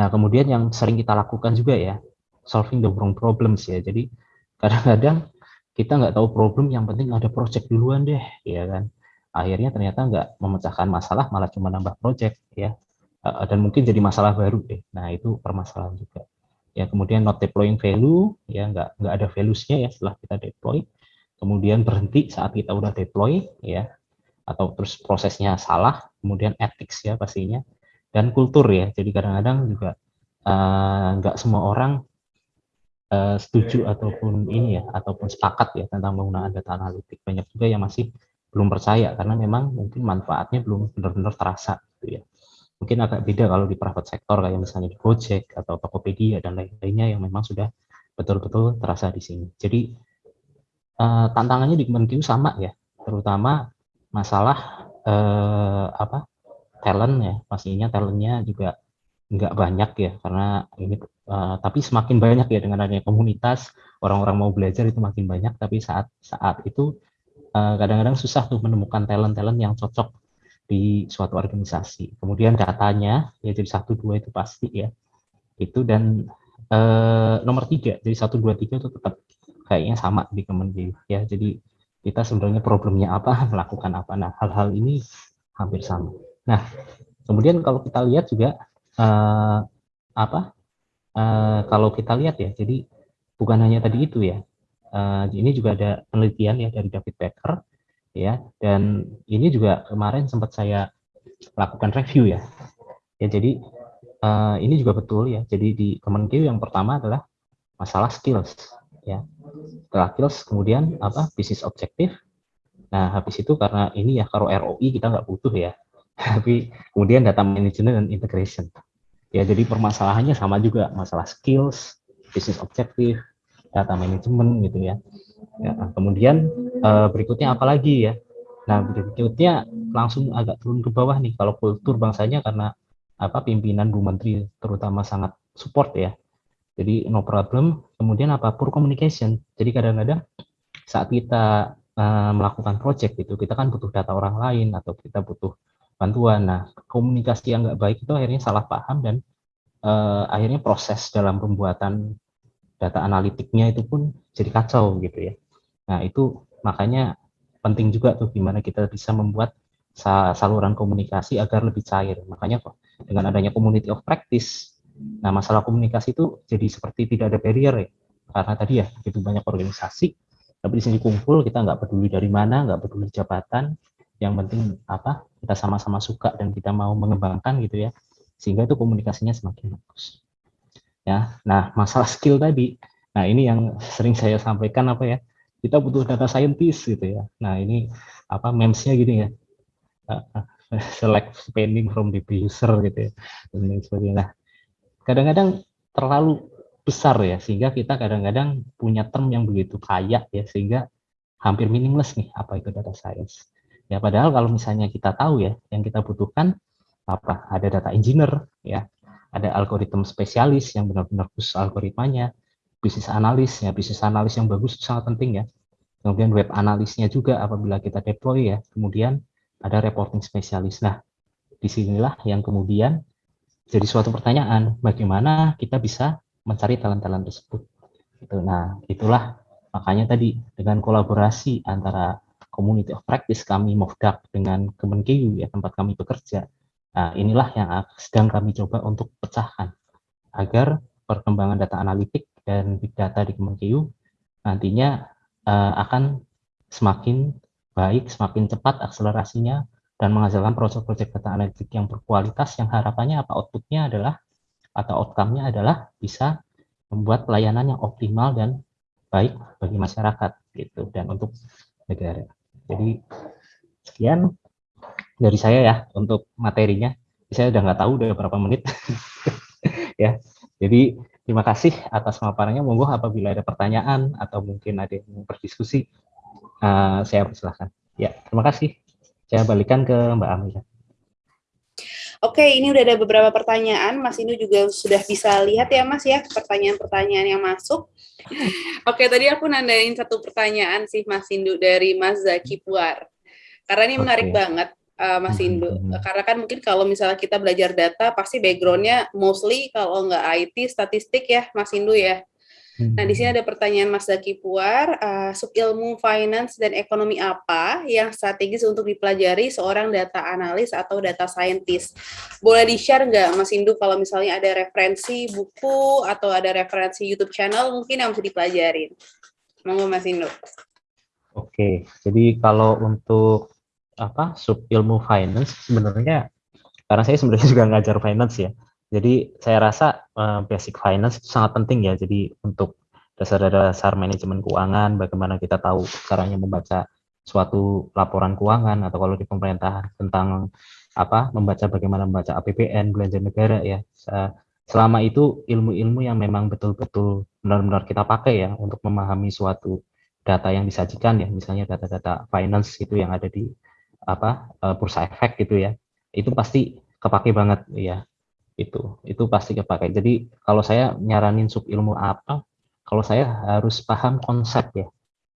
Nah, kemudian yang sering kita lakukan juga ya, solving the wrong problems ya. Jadi kadang-kadang kita nggak tahu problem, yang penting ada project duluan deh, ya kan. Akhirnya ternyata nggak memecahkan masalah, malah cuma nambah project ya. Dan mungkin jadi masalah baru deh. Nah, itu permasalahan juga. Ya, kemudian not deploying value, ya nggak nggak ada values-nya ya setelah kita deploy kemudian berhenti saat kita udah deploy ya atau terus prosesnya salah kemudian ethics ya pastinya dan kultur ya jadi kadang-kadang juga uh, nggak semua orang uh, setuju ataupun ini ya ataupun sepakat ya tentang penggunaan data analitik banyak juga yang masih belum percaya karena memang mungkin manfaatnya belum benar-benar terasa gitu ya mungkin agak beda kalau di private sektor kayak misalnya di Gojek atau Tokopedia dan lain-lainnya yang memang sudah betul-betul terasa di sini. Jadi uh, tantangannya di Kemenkeu sama ya, terutama masalah uh, apa talent ya, pastinya talentnya juga nggak banyak ya karena ini uh, tapi semakin banyak ya dengan adanya komunitas orang-orang mau belajar itu makin banyak. Tapi saat saat itu kadang-kadang uh, susah tuh menemukan talent-talent yang cocok di suatu organisasi kemudian datanya ya jadi satu dua itu pasti ya itu dan uh, nomor tiga jadi satu dua tiga itu tetap kayaknya sama di Kementerian ya. Jadi kita sebenarnya problemnya apa, melakukan apa. Nah, hal-hal ini hampir sama. Nah, kemudian kalau kita lihat juga uh, apa? Uh, kalau kita lihat ya, jadi bukan hanya tadi itu ya. Uh, ini juga ada penelitian ya dari David Becker ya, dan ini juga kemarin sempat saya lakukan review ya. Ya, jadi uh, ini juga betul ya. Jadi di Kemenkeu yang pertama adalah masalah skills ya. Setelah kills kemudian apa? Bisnis objektif. Nah habis itu karena ini ya kalau ROI kita nggak butuh ya. Tapi kemudian data management dan integration. Ya jadi permasalahannya sama juga. Masalah skills bisnis objektif data management gitu ya, ya kemudian uh, berikutnya apa lagi ya nah berikutnya langsung agak turun ke bawah nih kalau kultur bangsanya karena apa pimpinan Bu Menteri terutama sangat support ya jadi no problem. Kemudian apa? Poor communication. Jadi kadang-kadang saat kita uh, melakukan project itu kita kan butuh data orang lain atau kita butuh bantuan. Nah komunikasi yang nggak baik itu akhirnya salah paham dan uh, akhirnya proses dalam pembuatan data analitiknya itu pun jadi kacau gitu ya. Nah itu makanya penting juga tuh gimana kita bisa membuat saluran komunikasi agar lebih cair. Makanya kok dengan adanya community of practice Nah, masalah komunikasi itu jadi seperti tidak ada barrier ya. Karena tadi ya, begitu banyak organisasi, tapi di sini kumpul, kita nggak peduli dari mana, nggak peduli jabatan, yang penting apa, kita sama-sama suka dan kita mau mengembangkan gitu ya, sehingga itu komunikasinya semakin bagus. Ya, nah masalah skill tadi, nah ini yang sering saya sampaikan apa ya, kita butuh data scientist gitu ya. Nah ini apa memesnya gini ya, select spending from the user gitu ya, dan sebagainya. Nah, kadang-kadang terlalu besar ya sehingga kita kadang-kadang punya term yang begitu kaya ya sehingga hampir meaningless nih apa itu data science. Ya padahal kalau misalnya kita tahu ya yang kita butuhkan apa ada data engineer ya ada algoritma spesialis yang benar-benar khusus algoritmanya bisnis analis ya bisnis analis yang bagus sangat penting ya. Kemudian web analisnya juga apabila kita deploy ya. Kemudian ada reporting spesialis. Nah di sinilah yang kemudian jadi suatu pertanyaan bagaimana kita bisa mencari talent-talent tersebut? Itu nah itulah makanya tadi dengan kolaborasi antara community of practice kami MOVDAC dengan Kemenkeu ya tempat kami bekerja. Nah, inilah yang sedang kami coba untuk pecahkan agar perkembangan data analitik dan big data di Kemenkeu nantinya uh, akan semakin baik, semakin cepat akselerasinya dan menghasilkan proyek-proyek data analitik yang berkualitas yang harapannya apa outputnya adalah atau outcome-nya adalah bisa membuat pelayanan yang optimal dan baik bagi masyarakat gitu dan untuk negara. Jadi sekian dari saya ya untuk materinya. Saya udah nggak tahu udah berapa menit ya. Jadi terima kasih atas paparannya. Monggo apabila ada pertanyaan atau mungkin ada yang mau berdiskusi, uh, saya persilahkan. Ya, terima kasih. Saya balikan ke Mbak Amelia. Oke, ini udah ada beberapa pertanyaan. Mas Indu juga sudah bisa lihat ya, Mas ya, pertanyaan-pertanyaan yang masuk. Oke, tadi aku nandain satu pertanyaan sih Mas Indu dari Mas Zaki Puar. Karena ini menarik okay. banget uh, Mas hmm, Indu. Hmm, hmm. Karena kan mungkin kalau misalnya kita belajar data pasti backgroundnya mostly kalau nggak IT statistik ya Mas Indu ya. Nah, di sini ada pertanyaan Mas Zaki Puar, uh, subilmu finance dan ekonomi apa yang strategis untuk dipelajari seorang data analis atau data scientist? Boleh di-share nggak Mas Indu kalau misalnya ada referensi buku atau ada referensi YouTube channel mungkin yang bisa dipelajarin? Monggo Mas Indu. Oke, jadi kalau untuk apa subilmu finance sebenarnya karena saya sebenarnya juga ngajar finance ya. Jadi saya rasa uh, basic finance itu sangat penting ya. Jadi untuk dasar-dasar manajemen keuangan, bagaimana kita tahu caranya membaca suatu laporan keuangan atau kalau di pemerintah tentang apa membaca bagaimana membaca APBN belanja negara ya. Selama itu ilmu-ilmu yang memang betul-betul benar-benar kita pakai ya untuk memahami suatu data yang disajikan ya, misalnya data-data finance itu yang ada di apa bursa efek gitu ya. Itu pasti kepake banget ya itu itu pasti kepakai jadi kalau saya nyaranin sub ilmu apa kalau saya harus paham konsep ya.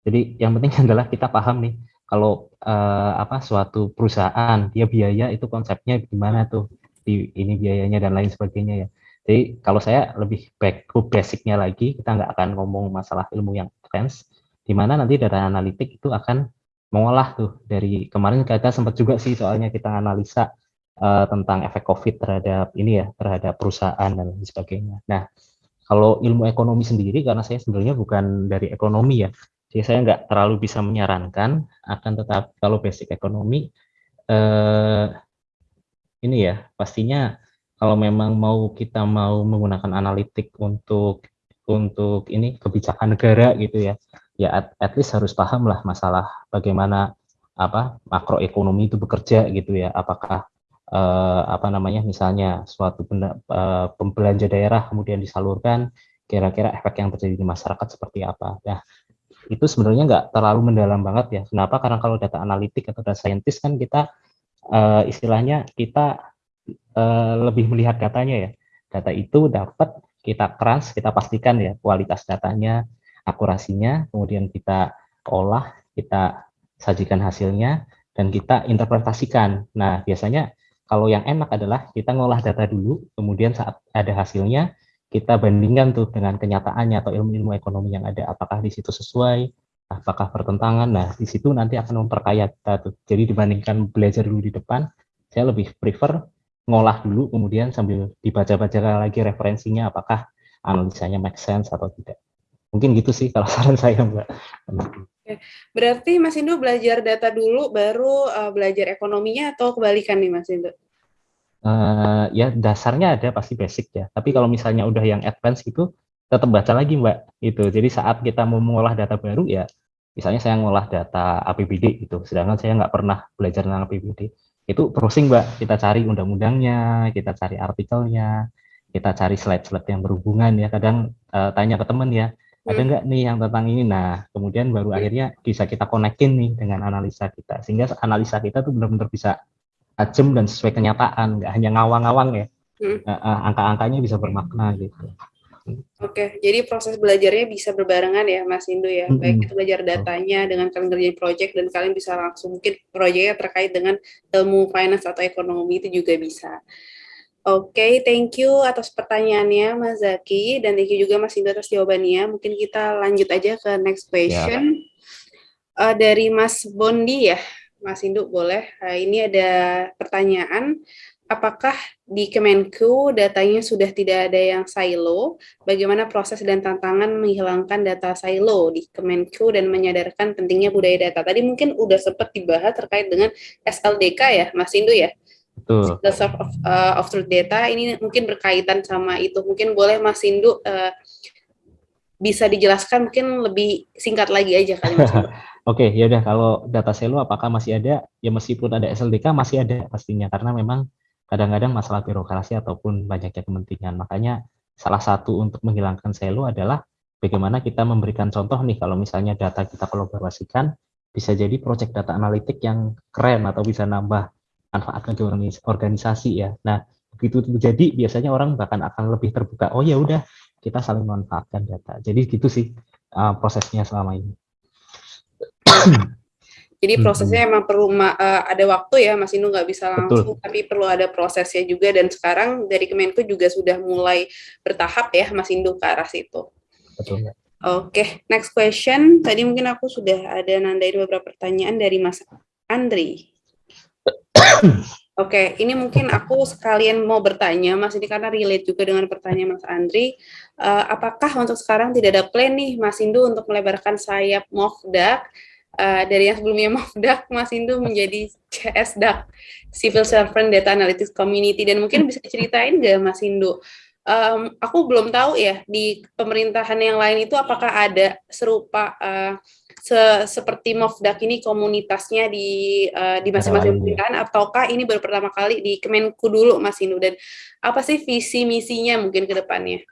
Jadi yang penting adalah kita paham nih kalau eh, apa suatu perusahaan dia biaya itu konsepnya gimana tuh di ini biayanya dan lain sebagainya ya. Jadi kalau saya lebih back to basicnya lagi kita nggak akan ngomong masalah ilmu yang advance di mana nanti data analitik itu akan mengolah tuh dari kemarin kita sempat juga sih soalnya kita analisa uh, tentang efek COVID terhadap ini ya, terhadap perusahaan dan lain sebagainya. Nah, kalau ilmu ekonomi sendiri, karena saya sebenarnya bukan dari ekonomi ya, jadi saya nggak terlalu bisa menyarankan, akan tetap kalau basic ekonomi, eh, ini ya, pastinya kalau memang mau kita mau menggunakan analitik untuk untuk ini kebijakan negara gitu ya, ya at, at least harus paham lah masalah bagaimana apa makroekonomi itu bekerja gitu ya, apakah uh, apa namanya misalnya suatu benda, uh, pembelanja daerah kemudian disalurkan kira-kira efek yang terjadi di masyarakat seperti apa. Ya itu sebenarnya nggak terlalu mendalam banget ya. Kenapa? Karena kalau data analitik atau data scientist kan kita uh, istilahnya kita uh, lebih melihat datanya ya. Data itu dapat kita keras kita pastikan ya kualitas datanya akurasinya kemudian kita olah kita sajikan hasilnya dan kita interpretasikan nah biasanya kalau yang enak adalah kita ngolah data dulu, kemudian saat ada hasilnya, kita bandingkan tuh dengan kenyataannya atau ilmu-ilmu ekonomi yang ada, apakah di situ sesuai, apakah bertentangan. Nah, di situ nanti akan memperkaya data tuh. Jadi dibandingkan belajar dulu di depan, saya lebih prefer ngolah dulu, kemudian sambil dibaca-baca lagi referensinya, apakah analisanya make sense atau tidak. Mungkin gitu sih kalau saran saya, Mbak. Berarti Mas Indo belajar data dulu, baru uh, belajar ekonominya atau kebalikan nih Mas Indo? Uh, ya dasarnya ada pasti basic ya. Tapi kalau misalnya udah yang advance gitu, tetap baca lagi Mbak. Itu. Jadi saat kita mau mengolah data baru ya, misalnya saya ngolah data APBD gitu, sedangkan saya nggak pernah belajar tentang APBD. Itu browsing Mbak, kita cari undang-undangnya, kita cari artikelnya, kita cari slide-slide yang berhubungan ya kadang uh, tanya ke teman ya ada hmm. nggak nih yang tentang ini nah kemudian baru hmm. akhirnya bisa kita konekin nih dengan analisa kita sehingga analisa kita tuh benar-benar bisa tajam dan sesuai kenyataan nggak hanya ngawang-ngawang ya hmm. uh, uh, angka-angkanya bisa bermakna gitu Oke, jadi proses belajarnya bisa berbarengan ya, Mas Indu ya. Mm -hmm. Baik itu belajar datanya dengan kalian ngerjain project dan kalian bisa langsung mungkin proyeknya terkait dengan ilmu finance atau ekonomi itu juga bisa. Oke, okay, thank you atas pertanyaannya Mas Zaki dan thank you juga Mas Indu atas jawabannya. Mungkin kita lanjut aja ke next question. Ya. Uh, dari Mas Bondi ya, Mas Indu boleh. Uh, ini ada pertanyaan, apakah di Kemenku datanya sudah tidak ada yang silo? Bagaimana proses dan tantangan menghilangkan data silo di Kemenku dan menyadarkan pentingnya budaya data? Tadi mungkin udah sempat dibahas terkait dengan SLDK ya, Mas Indu ya? Betul. The source of, uh, of truth data ini mungkin berkaitan sama itu. Mungkin boleh Mas Indu uh, bisa dijelaskan mungkin lebih singkat lagi aja kali Mas Oke, ya udah kalau data selo apakah masih ada? Ya meskipun ada SLDK masih ada pastinya karena memang kadang-kadang masalah birokrasi ataupun banyaknya kepentingan. Makanya salah satu untuk menghilangkan selo adalah bagaimana kita memberikan contoh nih kalau misalnya data kita kolaborasikan bisa jadi project data analitik yang keren atau bisa nambah manfaatkan ke organisasi ya. Nah, begitu terjadi biasanya orang bahkan akan lebih terbuka. Oh ya udah, kita saling memanfaatkan data. Jadi gitu sih uh, prosesnya selama ini. Jadi prosesnya hmm. emang perlu uh, ada waktu ya, Mas Inu nggak bisa langsung, Betul. tapi perlu ada prosesnya juga. Dan sekarang dari Kemenko juga sudah mulai bertahap ya, Mas Indu ke arah situ. Betul. Oke, okay, next question. Tadi mungkin aku sudah ada nandain beberapa pertanyaan dari Mas Andri. Oke, okay, ini mungkin aku sekalian mau bertanya, Mas, ini karena relate juga dengan pertanyaan Mas Andri. Uh, apakah untuk sekarang tidak ada plan nih, Mas Indu, untuk melebarkan sayap MOFDAK uh, dari yang sebelumnya MOFDAK, Mas Indu menjadi CSDAK, Civil Servant Data Analytics Community, dan mungkin bisa ceritain nggak, Mas Indu, um, aku belum tahu ya, di pemerintahan yang lain itu apakah ada serupa uh, se seperti Mofdak ini komunitasnya di uh, di masing-masing pemerintahan ataukah ini baru pertama kali di Kemenku dulu Mas Inu dan apa sih visi misinya mungkin ke depannya?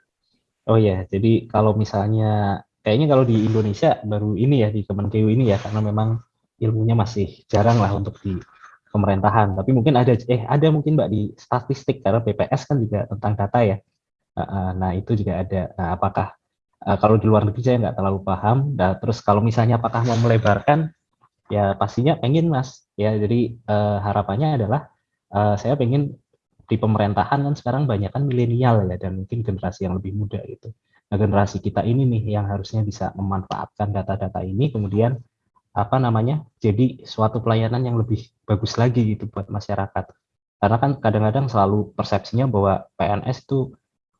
Oh ya, jadi kalau misalnya kayaknya kalau di Indonesia baru ini ya di Kemenkeu ini ya karena memang ilmunya masih jarang lah untuk di pemerintahan. Tapi mungkin ada eh ada mungkin Mbak di statistik karena BPS kan juga tentang data ya. Nah, itu juga ada. Nah, apakah Uh, kalau di luar negeri saya nggak terlalu paham. Nah, terus kalau misalnya apakah mau melebarkan, ya pastinya pengen mas. Ya jadi uh, harapannya adalah uh, saya pengen di pemerintahan kan sekarang banyak kan milenial ya dan mungkin generasi yang lebih muda itu. Nah generasi kita ini nih yang harusnya bisa memanfaatkan data-data ini kemudian apa namanya jadi suatu pelayanan yang lebih bagus lagi gitu buat masyarakat. Karena kan kadang-kadang selalu persepsinya bahwa PNS itu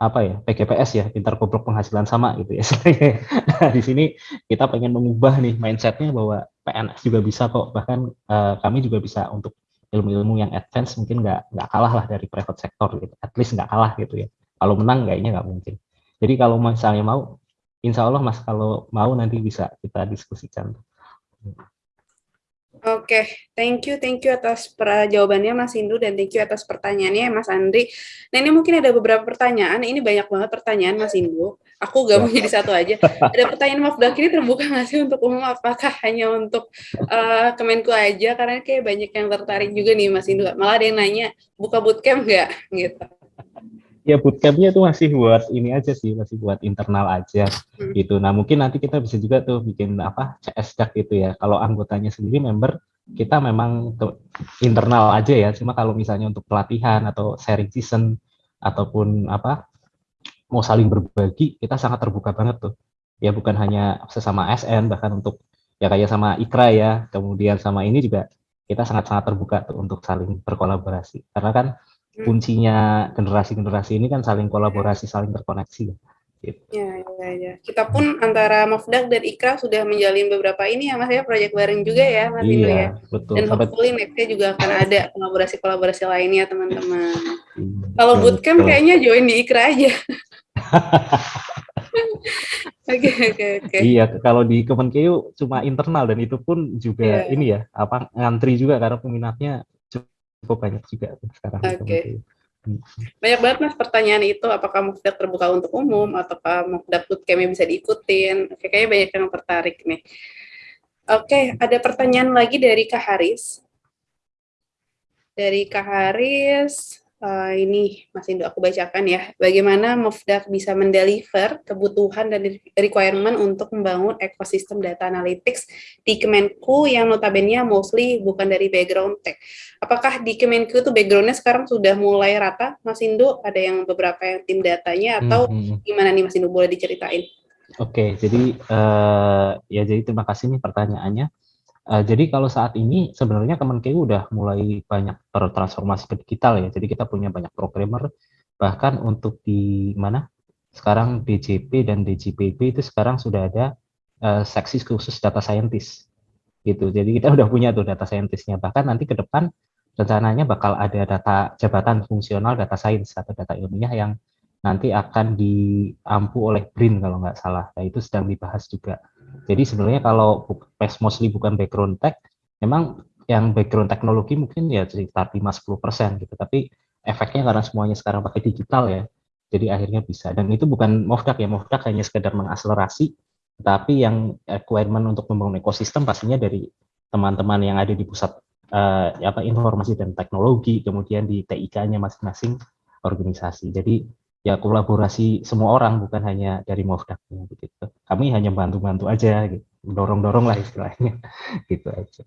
apa ya PGPS ya pintar goblok penghasilan sama gitu ya. Nah, di sini kita pengen mengubah nih mindsetnya bahwa PNS juga bisa kok. Bahkan uh, kami juga bisa untuk ilmu-ilmu yang advance mungkin nggak nggak kalah lah dari private sector gitu. At least nggak kalah gitu ya. Kalau menang kayaknya nggak mungkin. Jadi kalau misalnya mau insya Allah mas kalau mau nanti bisa kita diskusikan Oke, okay. thank you, thank you atas jawabannya Mas Indu dan thank you atas pertanyaannya Mas Andri. Nah ini mungkin ada beberapa pertanyaan, ini banyak banget pertanyaan Mas Indu. Aku gak mau jadi satu aja. Ada pertanyaan maaf ini terbuka nggak sih untuk umum? Apakah hanya untuk uh, Kemenku aja? Karena kayak banyak yang tertarik juga nih Mas Indu. Malah ada yang nanya, buka bootcamp nggak? Gitu ya bootcampnya itu masih buat ini aja sih masih buat internal aja hmm. gitu nah mungkin nanti kita bisa juga tuh bikin apa CS DAC itu ya kalau anggotanya sendiri member kita memang internal aja ya cuma kalau misalnya untuk pelatihan atau sharing season ataupun apa mau saling berbagi kita sangat terbuka banget tuh ya bukan hanya sesama SN bahkan untuk ya kayak sama Ikra ya kemudian sama ini juga kita sangat-sangat terbuka tuh untuk saling berkolaborasi karena kan. Kuncinya generasi-generasi ini kan saling kolaborasi, saling terkoneksi. Gitu. Ya, ya, ya. Kita pun antara Mafdak dan Ikra sudah menjalin beberapa ini ya Mas ya, proyek bareng juga ya Mas iya, ya. Betul. Dan hopefully nextnya juga akan ada kolaborasi-kolaborasi lainnya teman-teman. Hmm, Kalau bootcamp betul. kayaknya join di Ikra aja. Oke oke oke. Iya, kalau di Kemenkeu cuma internal dan itu pun juga yeah. ini ya, apa ngantri juga karena peminatnya cukup banyak juga sekarang. Oke. Okay. Banyak banget mas pertanyaan itu, apakah Mufdak terbuka untuk umum, ataukah Mufdak bootcamp bisa diikutin. Oke, kayaknya banyak yang tertarik nih. Oke, ada pertanyaan lagi dari Kak Haris. Dari Kak Haris, uh, ini Mas Indo aku bacakan ya. Bagaimana Mufdak bisa mendeliver kebutuhan dan requirement untuk membangun ekosistem data analytics di Kemenku yang notabene mostly bukan dari background tech. Apakah di Kemenku itu backgroundnya sekarang sudah mulai rata, Mas Indo? Ada yang beberapa yang tim datanya atau hmm, hmm. gimana nih Mas Indo boleh diceritain? Oke, jadi uh, ya jadi terima kasih nih pertanyaannya. Uh, jadi kalau saat ini sebenarnya Kemenkeu udah mulai banyak bertransformasi ke digital ya. Jadi kita punya banyak programmer bahkan untuk di mana sekarang DJP dan DJPB itu sekarang sudah ada uh, seksi khusus data scientist gitu. Jadi kita udah punya tuh data scientistnya. Bahkan nanti ke depan rencananya bakal ada data jabatan fungsional data science atau data ilmiah yang nanti akan diampu oleh BRIN kalau nggak salah. Nah itu sedang dibahas juga. Jadi sebenarnya kalau mostly bukan background tech, memang yang background teknologi mungkin ya sekitar 5-10 persen gitu. Tapi efeknya karena semuanya sekarang pakai digital ya, jadi akhirnya bisa. Dan itu bukan Mofdak ya, Mofdak hanya sekedar mengakselerasi, tapi yang requirement untuk membangun ekosistem pastinya dari teman-teman yang ada di pusat uh, apa informasi dan teknologi, kemudian di TIK-nya masing-masing organisasi. Jadi ya kolaborasi semua orang bukan hanya dari Mofdak gitu. Kami hanya bantu-bantu aja gitu. Dorong-dorong lah istilahnya gitu aja.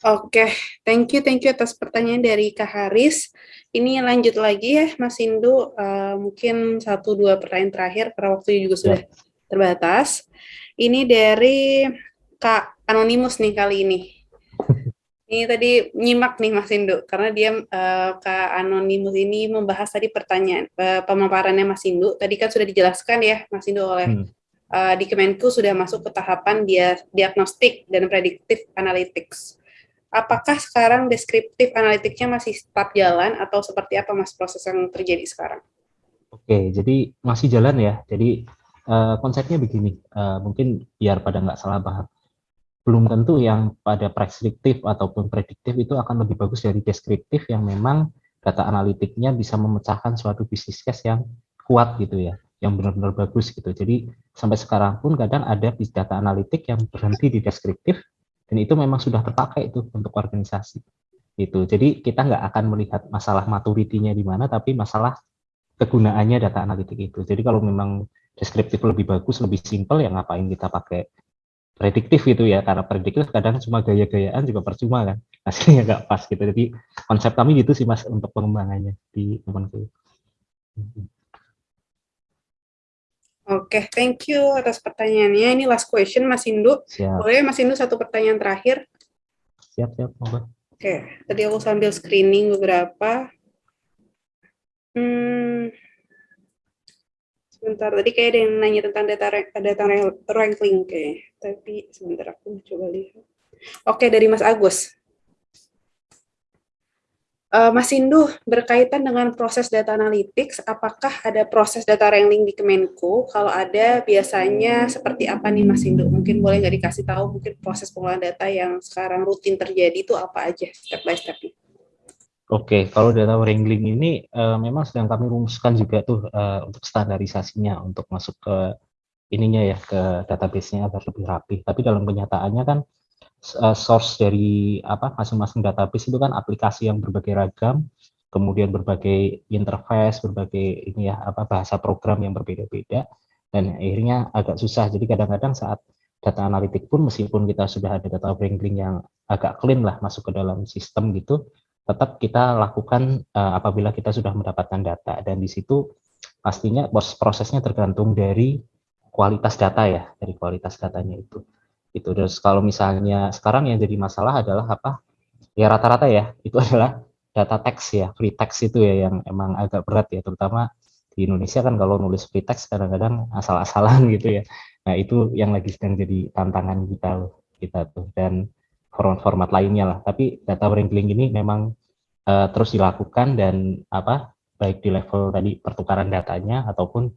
Oke, okay. thank you, thank you atas pertanyaan dari Kak Haris. Ini lanjut lagi ya, Mas Indu. Uh, mungkin satu dua pertanyaan terakhir karena waktunya juga sudah ya. terbatas. Ini dari Kak Anonimus nih kali ini. Ini tadi nyimak nih Mas Indu, karena dia uh, Kak Anonimus ini membahas tadi pertanyaan uh, pemaparannya Mas Indu. Tadi kan sudah dijelaskan ya Mas Indu oleh hmm. uh, di Kemenku sudah masuk ke tahapan dia diagnostik dan prediktif analytics. Apakah sekarang deskriptif analitiknya masih tetap jalan atau seperti apa Mas proses yang terjadi sekarang? Oke, jadi masih jalan ya. Jadi uh, konsepnya begini, uh, mungkin biar pada nggak salah paham belum tentu yang pada preskriptif ataupun prediktif itu akan lebih bagus dari deskriptif yang memang data analitiknya bisa memecahkan suatu bisnis case yang kuat gitu ya, yang benar-benar bagus gitu. Jadi sampai sekarang pun kadang ada data analitik yang berhenti di deskriptif dan itu memang sudah terpakai itu untuk organisasi. Itu. Jadi kita nggak akan melihat masalah maturitinya di mana, tapi masalah kegunaannya data analitik itu. Jadi kalau memang deskriptif lebih bagus, lebih simpel, ya ngapain kita pakai prediktif itu ya karena prediktif kadang cuma gaya-gayaan juga percuma kan hasilnya nggak pas gitu jadi konsep kami gitu sih mas untuk pengembangannya di temanku Oke, okay, thank you atas pertanyaannya. Ini last question, Mas Indu. Siap. Boleh, Mas Indu, satu pertanyaan terakhir? Siap, siap. Oke, okay, tadi aku sambil screening beberapa. Hmm, sebentar. Tadi kayak ada yang nanya tentang data data ranking kayak. Tapi sebentar aku coba lihat. Oke dari Mas Agus. Uh, Mas Indu berkaitan dengan proses data analytics apakah ada proses data ranking di Kemenko kalau ada biasanya seperti apa nih Mas Indu? Mungkin boleh nggak dikasih tahu mungkin proses pengolahan data yang sekarang rutin terjadi itu apa aja step by stepnya Oke, kalau data wrangling ini uh, memang sedang kami rumuskan juga tuh uh, untuk standarisasinya untuk masuk ke ininya ya ke database-nya agar lebih rapi. Tapi dalam kenyataannya kan uh, source dari apa masing-masing database itu kan aplikasi yang berbagai ragam, kemudian berbagai interface, berbagai ini ya apa bahasa program yang berbeda-beda dan akhirnya agak susah. Jadi kadang-kadang saat data analitik pun meskipun kita sudah ada data wrangling yang agak clean lah masuk ke dalam sistem gitu, tetap kita lakukan uh, apabila kita sudah mendapatkan data. Dan di situ pastinya prosesnya tergantung dari kualitas data ya dari kualitas datanya itu. Itu terus kalau misalnya sekarang yang jadi masalah adalah apa? Ya rata-rata ya itu adalah data teks ya free text itu ya yang emang agak berat ya terutama di Indonesia kan kalau nulis free text kadang-kadang asal-asalan gitu ya. Nah itu yang lagi sedang jadi tantangan kita kita tuh. Dan format-format lainnya lah. Tapi data wrangling ini memang uh, terus dilakukan dan apa baik di level tadi pertukaran datanya ataupun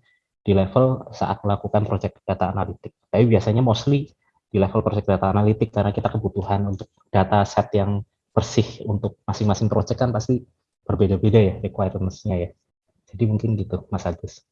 di level saat melakukan project data analitik. Tapi biasanya mostly di level project data analitik karena kita kebutuhan untuk data set yang bersih untuk masing-masing project kan pasti berbeda-beda ya requirements-nya ya. Jadi mungkin gitu Mas Agus.